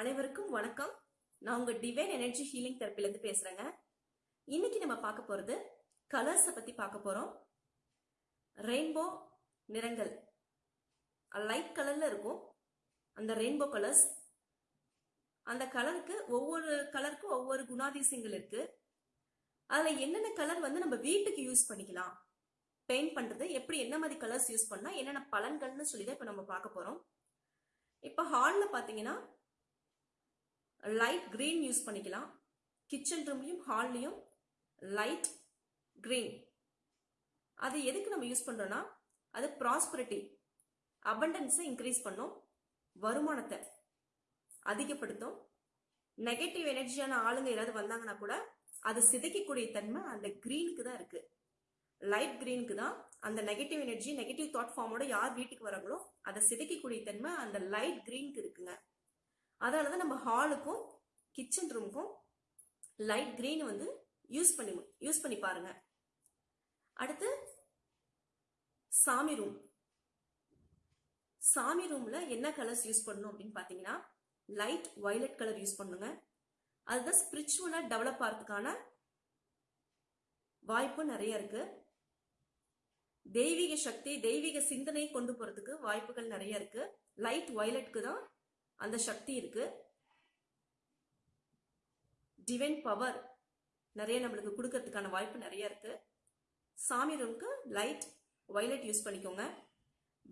அனைவருக்கும் வணக்கம். நான் உங்க டிவைன் எனர்ஜி ஹீலிங் தெரப்பிலேருந்து பேசுறேங்க. இன்னைக்கு நம்ம பார்க்க போறது கலர்ஸை பத்தி பார்க்க போறோம். ரெயின்போ நிறங்கள். லைட் கலர்ல இருக்கும். அந்த ரெயின்போ கலர்ஸ் அந்த கலருக்கு ஒவ்வொரு கலருக்கும் ஒவ்வொரு குணாதிசயங்கள் இருக்கு. அதுல என்னென்ன கலர் வந்து நம்ம வீட்டுக்கு யூஸ் பண்ணிக்கலாம்? பெயிண்ட் பண்றது எப்படி என்ன மாதிரி கலர்ஸ் யூஸ் பண்ணா என்னென்ன பலன்கள்னு சொல்லி தான் இப்போ நம்ம பார்க்க போறோம். இப்போ ஹாலில் பார்த்தீங்கன்னா லைட் கிரீன் யூஸ் பண்ணிக்கலாம். கிச்சன் ரூம்லையும் ஹால்லையும் லைட் கிரீன் அது எதுக்கு நம்ம யூஸ் பண்ணுறோன்னா அது ப்ராஸ்பரிட்டி அபண்டன்ஸை இன்க்ரீஸ் பண்ணும் வருமானத்தை அதிகப்படுத்தும். நெகட்டிவ் எனர்ஜியான ஆளுங்க யாராவது வந்தாங்கன்னா கூட அது சிதைக்கக்கூடிய தன்மை அந்த கிரீனுக்கு தான் இருக்கு. லைட் கிரீனுக்கு தான் அந்த நெகட்டிவ் எனர்ஜி நெகட்டிவ் தாட் ஃபார்மோட யார் வீட்டுக்கு வராங்களோ அதை சிதைக்கக்கூடிய தன்மை அந்த லைட் கிரீனுக்கு இருக்குங்க. அதனால தான் நம்ம ஹாலுக்கும் கிச்சன் ரூமுக்கும் லைட் கிரீன் வந்து யூஸ் பண்ணி யூஸ் பண்ணி பாருங்க. அடுத்து சாமி ரூம் சாமி ரூம்ல என்ன கலர்ஸ் யூஸ் பண்ணணும் அப்படின்னு பாத்தீங்கன்னா லைட் வயலட் கலர் யூஸ் பண்ணுங்க. அதுதான் ஸ்பிரிச்சுவலா டெவலப் ஆகிறதுக்கான வாய்ப்பு நிறைய இருக்கு. தெய்வீக சக்தி தெய்வீக சிந்தனை கொண்டு போறதுக்கு வாய்ப்புகள் நிறைய இருக்கு. லைட் வயலட்க்கு தான் அந்த சக்தி இருக்கு. டிவைன் பவர் நிறைய நம்மளுக்கு கொடுக்கறதுக்கான வாய்ப்பு நிறைய இருக்கு. சாமி ரூம்க்கு லைட் வைலட் யூஸ் பண்ணிக்கோங்க.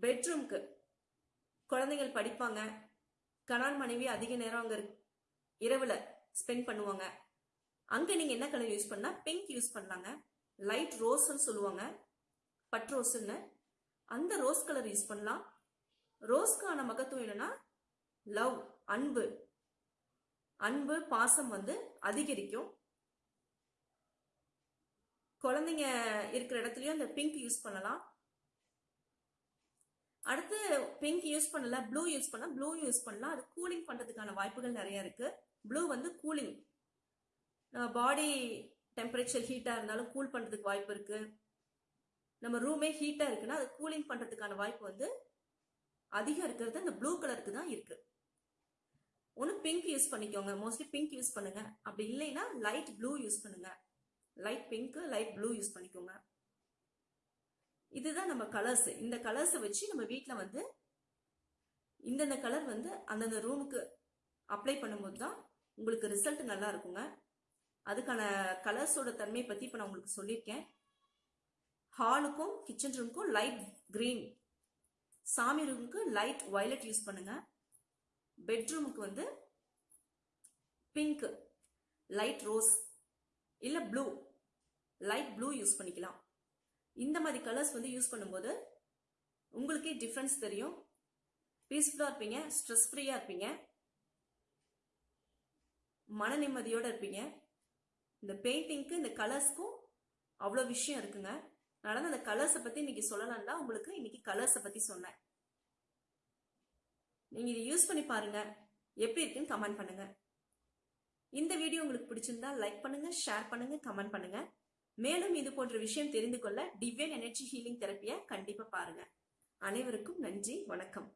பெட்ரூம்க்கு குழந்தைகள் படிப்பாங்க. கணான் மனைவி அதிக நேரம் அங்க இரவுல ஸ்பெண்ட் பண்ணுவாங்க. அங்க நீங்க என்ன கலர் யூஸ் பண்ணா பிங்க் யூஸ் பண்ணலாங்க. லைட் ரோஸ்ன்னு சொல்லுவாங்க. பட் ரோஸ்ன்னு அந்த ரோஸ் கலர் யூஸ் பண்ணலாம். ரோஸ்க்கான மகத்துவம் என்னன்னா லவ் அன்பு. அன்பு பாசம் வந்து அதிகரிக்கும். குழந்தைங்க இருக்கிற இடத்துலயும் அந்த பிங்க் யூஸ் பண்ணலாம். அடுத்து பிங்க் யூஸ் பண்ணல ப்ளூ யூஸ் பண்ணலாம். ப்ளூ யூஸ் பண்ணலாம். அது கூலிங் பண்றதுக்கான வாய்ப்புகள் நிறைய இருக்கு. ப்ளூ வந்து கூலிங் நம்ம பாடி டெம்பரேச்சர் ஹீட்டா இருந்தாலும் கூல் பண்றதுக்கு வாய்ப்பு இருக்கு. நம்ம ரூமே ஹீட்டா இருக்குன்னா அது கூலிங் பண்றதுக்கான வாய்ப்பு வந்து அதிகம் இருக்கிறது அந்த ப்ளூ கலருக்கு தான் இருக்கு. ஒன்று பிங்க் யூஸ் பண்ணிக்கோங்க. மோஸ்ட்லி பிங்க் யூஸ் பண்ணுங்க. அப்படி இல்லைன்னா லைட் ப்ளூ யூஸ் பண்ணுங்க. Light pink light blue use பண்ணிக்கோங்க. இதுதான் நம்ம கலர்ஸ் இந்த கலர்ஸை வச்சு நம்ம வீட்டில் வந்து இந்தந்த கலர் வந்து அந்தந்த ரூமுக்கு அப்ளை பண்ணும்போது தான் உங்களுக்கு ரிசல்ட் நல்லா இருக்குங்க. அதுக்கான கலர்ஸோட தன்மையை பற்றி இப்போ நான் உங்களுக்கு சொல்லியிருக்கேன். ஹாலுக்கும் கிச்சன் ரூமுக்கும் லைட் கிரீன் சாமி ரூமுக்கு லைட் வயலட் யூஸ் பண்ணுங்க. பெட்ரூமுக்கு வந்து பிங்க் லைட் ரோஸ் இல்லை ப்ளூ லைட் ப்ளூ யூஸ் பண்ணிக்கலாம். இந்த மாதிரி கலர்ஸ் வந்து யூஸ் பண்ணும்போது உங்களுக்கே டிஃப்ரென்ஸ் தெரியும். பீஸ்ஃபுல்லாக இருப்பீங்க ஸ்ட்ரெஸ் ஃப்ரீயாக இருப்பீங்க மன நிம்மதியோடு இருப்பீங்க. இந்த பெயிண்டிங்க்கு இந்த கலர்ஸ்க்கும் அவ்வளோ விஷயம் இருக்குங்க. நடந்த அந்த கலர்ஸை பற்றி இன்னைக்கு சொல்லலாம்னா உங்களுக்கு இன்னைக்கு கலர்ஸை பற்றி சொன்னேன். நீங்கள் இதை யூஸ் பண்ணி பாருங்கள் எப்படி இருக்குன்னு கமெண்ட் பண்ணுங்கள் இந்த வீடியோ உங்களுக்கு பிடிச்சிருந்தா லைக் பண்ணுங்கள் ஷேர் பண்ணுங்கள் கமெண்ட் பண்ணுங்கள் மேலும் இது போன்ற விஷயம் தெரிந்து கொள்ள டிவைன் எனர்ஜி ஹீலிங் தெரப்பியை கண்டிப்பாக பாருங்க. அனைவருக்கும் நன்றி வணக்கம்.